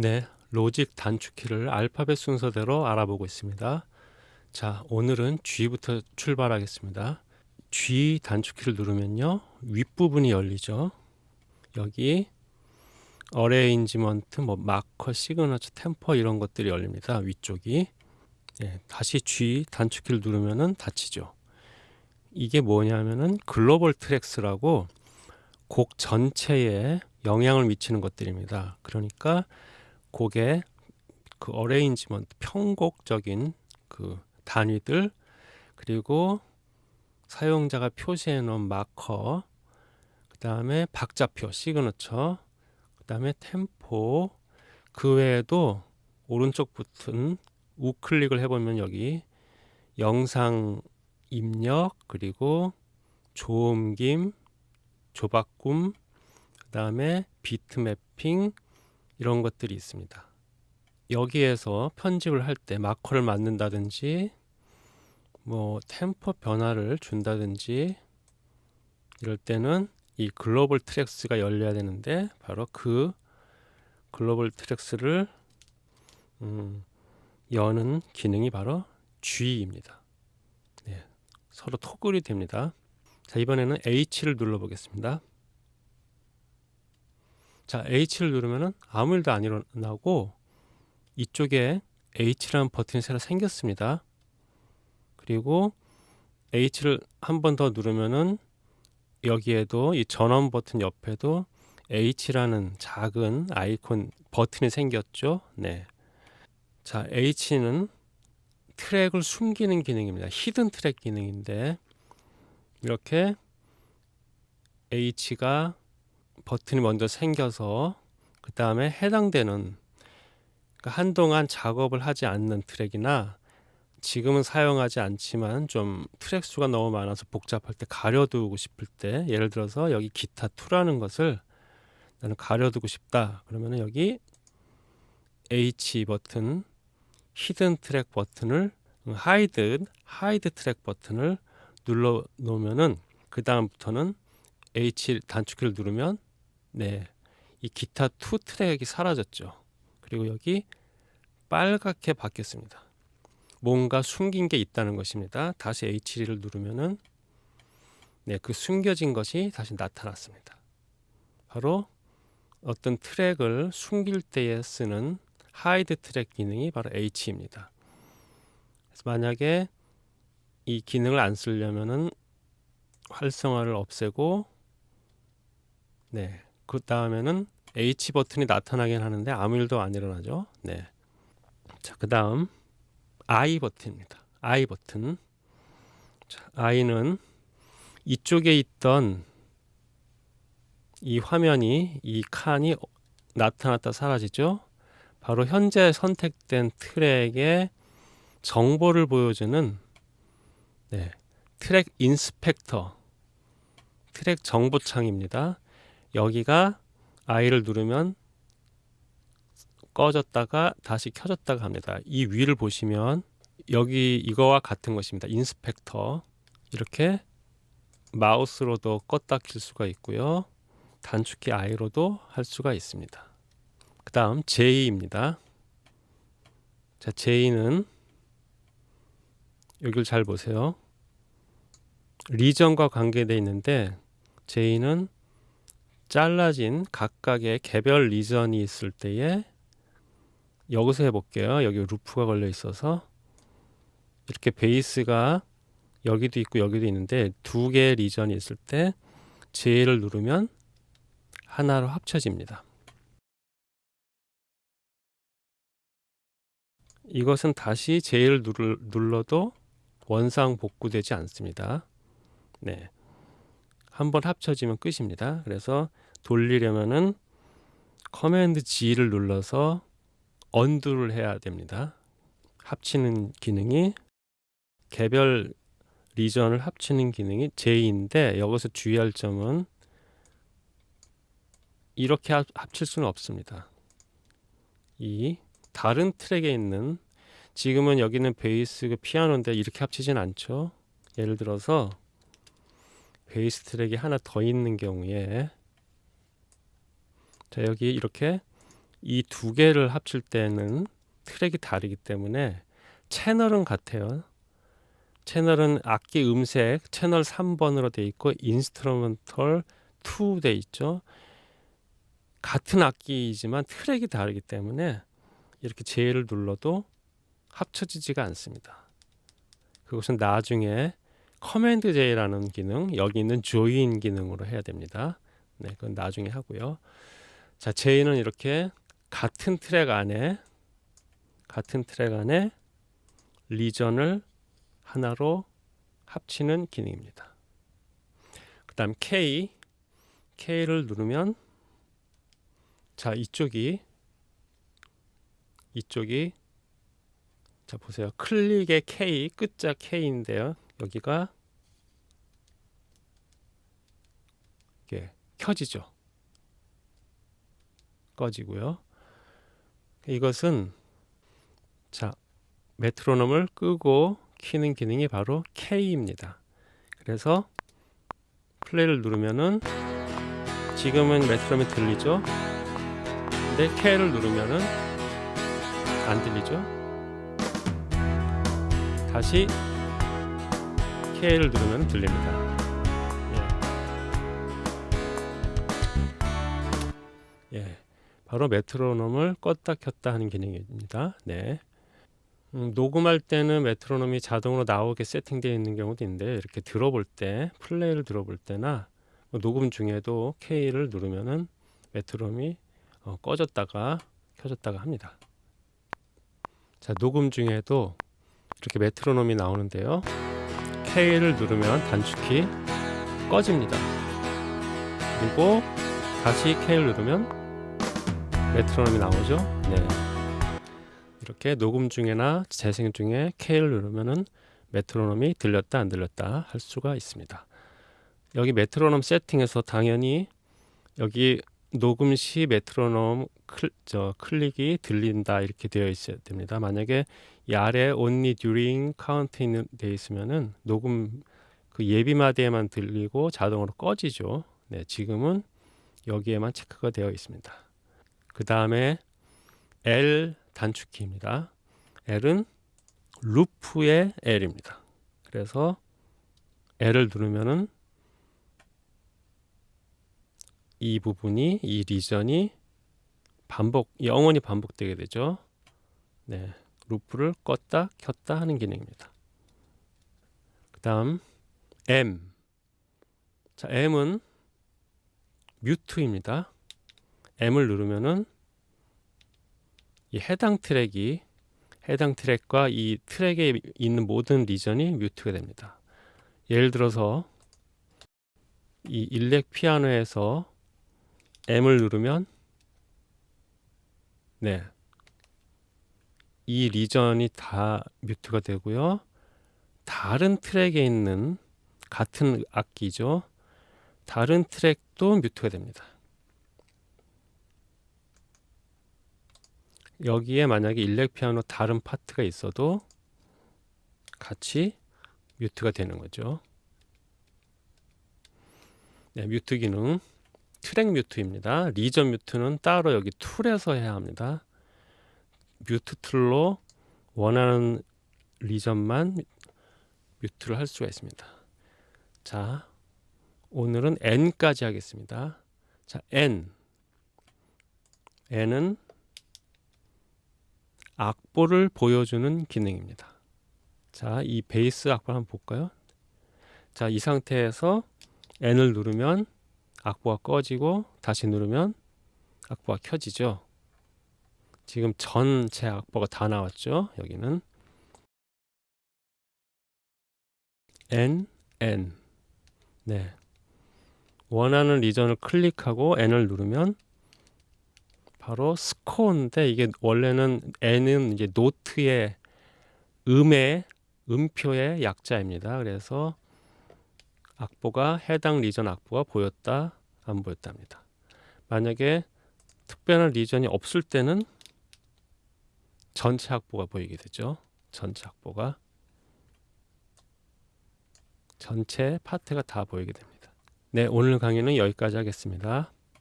네, Logic 단축키를 알파벳 순서대로 알아보고 있습니다. 자, 오늘은 G부터 출발하겠습니다. G 단축키를 누르면요. 윗부분이 열리죠. 여기 arrangement, 뭐 marker, signature, 템포 이런 것들이 열립니다. 위쪽이. 네, 다시 G 단축키를 누르면은 닫히죠. 이게 뭐냐면은 global tracks라고 곡 전체에 영향을 미치는 것들입니다. 그러니까 곡의 그 arrangement 편곡적인 그 단위들 그리고 사용자가 표시해 놓은 마커 그 다음에 박자표 시그너처 그 다음에 템포 그 외에도 오른쪽 버튼 우클릭을 해보면 여기 영상 입력 그리고 조음김 조바꿈 그 다음에 비트 매핑 이런 것들이 있습니다. 여기에서 편집을 할 때 마커를 맞는다든지 뭐 템포 변화를 준다든지 이럴 때는 이 글로벌 트랙스가 열려야 되는데 바로 그 글로벌 트랙스를 음, 여는 기능이 바로 G입니다. 네, 서로 토글이 됩니다. 자 이번에는 H를 눌러 보겠습니다. 자 H를 누르면은 아무 일도 안 일어나고 이쪽에 H라는 버튼이 새로 생겼습니다. 그리고 H를 한 번 더 누르면은 여기에도 이 전원 버튼 옆에도 H라는 작은 아이콘 버튼이 생겼죠. 네. 자, H는 트랙을 숨기는 기능입니다. hidden track 기능인데 이렇게 H가 버튼이 먼저 생겨서 그 다음에 해당되는 그러니까 한동안 작업을 하지 않는 트랙이나 지금은 사용하지 않지만 좀 트랙 수가 너무 많아서 복잡할 때 가려두고 싶을 때 예를 들어서 여기 기타 2라는 것을 나는 가려두고 싶다. 그러면 여기 H 버튼 hidden track 버튼을 hide hide track 버튼을 눌러 놓으면은 그 다음부터는 H 단축키를 누르면 네. 이 기타 2 트랙이 사라졌죠. 그리고 여기 빨갛게 바뀌었습니다. 뭔가 숨긴 게 있다는 것입니다. 다시 H를 누르면은 네, 그 숨겨진 것이 다시 나타났습니다. 바로 어떤 트랙을 숨길 때에 쓰는 hide track 기능이 바로 H입니다. 그래서 만약에 이 기능을 안 쓰려면은 활성화를 없애고 네. 그 다음에는 H 버튼이 나타나긴 하는데 아무 일도 안 일어나죠. 네. 자, 그 다음 I 버튼입니다. I 버튼. 자, I는 이쪽에 있던 이 화면이 이 칸이 나타났다 사라지죠. 바로 현재 선택된 트랙의 정보를 보여주는 네, 트랙 인스펙터 트랙 정보창입니다. 여기가 I를 누르면 꺼졌다가 다시 켜졌다가 합니다. 이 위를 보시면 여기 이거와 같은 것입니다. 인스펙터 이렇게 마우스로도 껐다 킬 수가 있고요. 단축키 I로도 할 수가 있습니다. 그 다음 J입니다. 자, J는 여기를 잘 보세요. 리전과 관계되어 있는데 J는 잘라진 각각의 개별 리전이 있을 때에 여기서 해볼게요. 여기 루프가 걸려 있어서 이렇게 베이스가 여기도 있고 여기도 있는데 두 개의 리전이 있을 때 J를 누르면 하나로 합쳐집니다. 이것은 다시 J를 눌러도 원상 복구되지 않습니다. 네. 한번 합쳐지면 끝입니다. 그래서 돌리려면은 Command Z를 눌러서 undo를 해야 됩니다. 합치는 기능이 개별 region을 합치는 기능이 J인데 여기서 주의할 점은 이렇게 합칠 수는 없습니다. 이 다른 트랙에 있는 지금은 여기는 베이스 그 피아노인데 이렇게 합치진 않죠. 예를 들어서 베이스 트랙이 하나 더 있는 경우에 자 여기 이렇게 이 두 개를 합칠 때는 트랙이 다르기 때문에 채널은 같아요. 채널은 악기 음색 채널 3번으로 돼 있고 instrumental 2 돼 있죠. 같은 악기이지만 트랙이 다르기 때문에 이렇게 J를 눌러도 합쳐지지가 않습니다. 그것은 나중에 Command J라는 기능, 여기 있는 join 기능으로 해야 됩니다. 네, 그건 나중에 하고요. 자, J는 이렇게 같은 트랙 안에 같은 트랙 안에 region을 하나로 합치는 기능입니다. 그 다음 K K를 누르면 자 이쪽이 이쪽이 자 보세요. 클릭의 K 끝자 K인데요. 여기가 이게 켜지죠 꺼지고요. 이것은 자 메트로놈을 끄고 키는 기능이 바로 K입니다. 그래서 플레이를 누르면은 지금은 메트로놈이 들리죠? 근데 K를 누르면은 안 들리죠? 다시 K를 누르면 들립니다 바로 메트로놈을 껐다 켰다 하는 기능입니다 네. 음, 녹음할 때는 메트로놈이 자동으로 나오게 세팅되어 있는 경우도 있는데 이렇게 들어볼 때 플레이를 들어볼 때나 뭐 녹음 중에도 K를 누르면은 메트로놈이 어, 꺼졌다가 켜졌다가 합니다. 자 녹음 중에도 이렇게 메트로놈이 나오는데요. K를 누르면 단축키 꺼집니다. 그리고 다시 K를 누르면 메트로놈이 나오죠. 네. 이렇게 녹음 중에나 재생 중에 K를 누르면은 메트로놈이 들렸다 안 들렸다 할 수가 있습니다. 여기 메트로놈 세팅에서 당연히 여기 녹음 시 메트로놈 클, 저 클릭이 들린다 이렇게 되어 있어야 됩니다. 만약에 이 아래 only during count 있는 돼 있으면은 녹음 그 예비 마디에만 들리고 자동으로 꺼지죠. 네, 지금은 여기에만 체크가 되어 있습니다. 그 다음에 L 단축키입니다. L은 루프의 L입니다. 그래서 L을 누르면은 이 부분이 이 리전이 반복 영원히 반복되게 되죠. 네, 루프를 껐다 켰다 하는 기능입니다. 그 다음 M 자 M은 mute입니다. M을 누르면은 이 해당 트랙이 해당 트랙과 이 트랙에 있는 모든 region이 mute가 됩니다. 예를 들어서 이 일렉 피아노에서 M을 누르면 네. 이 region이 다 mute가 되고요. 다른 트랙에 있는 같은 악기죠. 다른 트랙도 mute가 됩니다. 여기에 만약에 일렉 피아노 다른 파트가 있어도 같이 mute가 되는 거죠. 네, mute 기능 track mute입니다. region mute는 따로 여기 tool에서 해야 합니다. mute tool로 원하는 리전만 뮤트를 할 수가 있습니다. 자, 오늘은 n까지 하겠습니다. 자, n. n은 악보를 보여주는 기능입니다. 자, 이 베이스 악보 한번 볼까요? 자, 이 상태에서 n을 누르면 악보가 꺼지고 다시 누르면 악보가 켜지죠. 지금 전체 악보가 다 나왔죠. 여기는 N, N 네 원하는 리전을 클릭하고 N을 누르면 바로 스코어인데 이게 원래는 N은 이제 노트의 음의 음표의 약자입니다. 그래서 악보가 해당 리전 악보가 보였다 안 보였답니다. 만약에 특별한 리전이 없을 때는 전체 악보가 보이게 되죠. 전체 악보가 전체 파트가 다 보이게 됩니다. 네, 오늘 강의는 여기까지 하겠습니다.